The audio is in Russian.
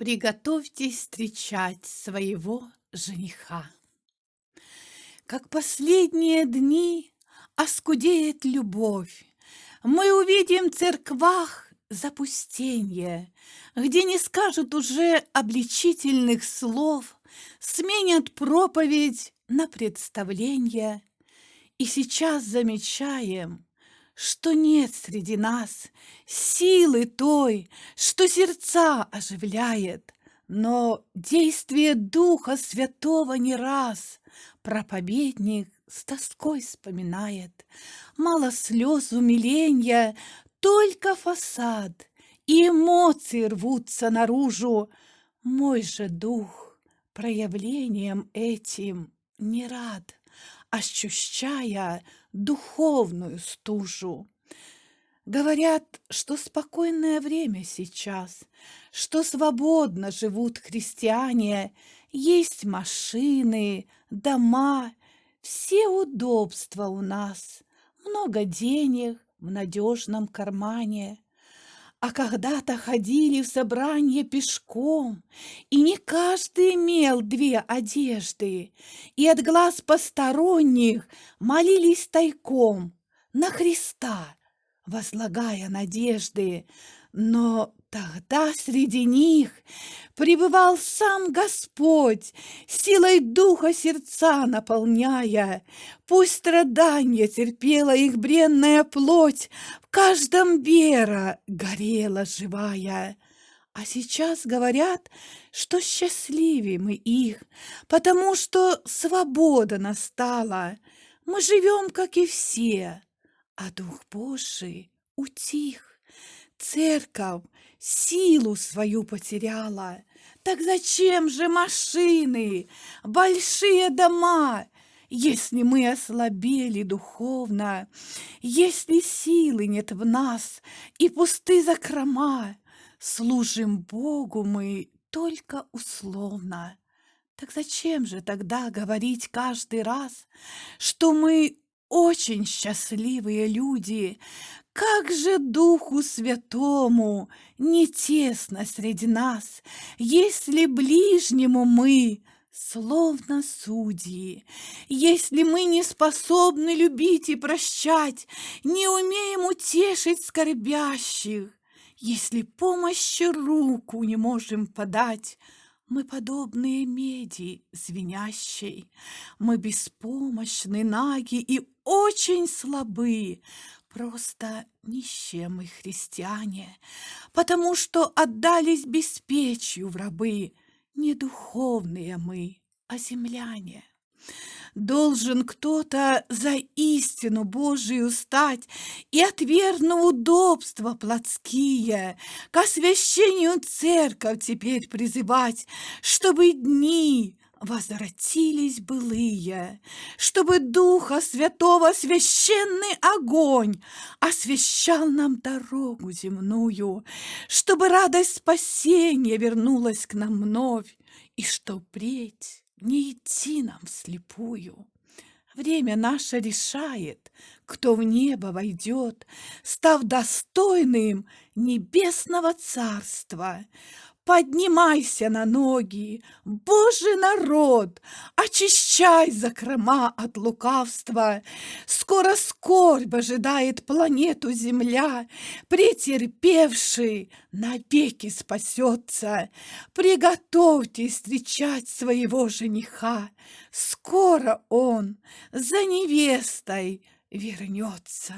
Приготовьтесь встречать своего жениха. Как последние дни оскудеет любовь, Мы увидим в церквах запустенье, Где не скажут уже обличительных слов, Сменят проповедь на представление. И сейчас замечаем, что нет среди нас силы той, что сердца оживляет, но действие Духа Святого не раз проповедник с тоской вспоминает. Мало слез умиления, только фасад, и эмоции рвутся наружу. Мой же дух проявлением этим не рад ощущая духовную стужу. Говорят, что спокойное время сейчас, что свободно живут христиане, есть машины, дома, все удобства у нас, много денег в надежном кармане. А когда-то ходили в собрание пешком, И не каждый имел две одежды, И от глаз посторонних молились тайком На Христа, возлагая надежды. Но тогда среди них пребывал сам Господь, Силой духа сердца наполняя. Пусть страдания терпела их бренная плоть, В каждом вера горела живая. А сейчас говорят, что счастливее мы их, Потому что свобода настала. Мы живем, как и все, а Дух Божий утих. Церковь силу свою потеряла. Так зачем же машины, большие дома, если мы ослабели духовно, если силы нет в нас и пусты закрома, служим Богу мы только условно. Так зачем же тогда говорить каждый раз, что мы очень счастливые люди, как же Духу Святому не тесно среди нас, Если ближнему мы словно судьи, Если мы не способны любить и прощать, Не умеем утешить скорбящих, Если помощи руку не можем подать, мы подобные меди звенящей, Мы беспомощны, наги и очень слабы, Просто нищие мы христиане, Потому что отдались беспечью в рабы, Не духовные мы, а земляне. Должен кто-то за истину Божию стать И, отвергнув удобства плотские, К освящению церковь теперь призывать, Чтобы дни возвратились былые, чтобы Духа Святого священный огонь освещал нам дорогу земную, чтобы радость спасения вернулась к нам вновь, и что впредь не идти нам вслепую. Время наше решает, кто в небо войдет, став достойным небесного царства. Поднимайся на ноги, Божий народ, Очищай закрома от лукавства. Скоро скорбь ожидает планету Земля, Претерпевший навеки спасется. Приготовьтесь встречать своего жениха, Скоро он за невестой вернется.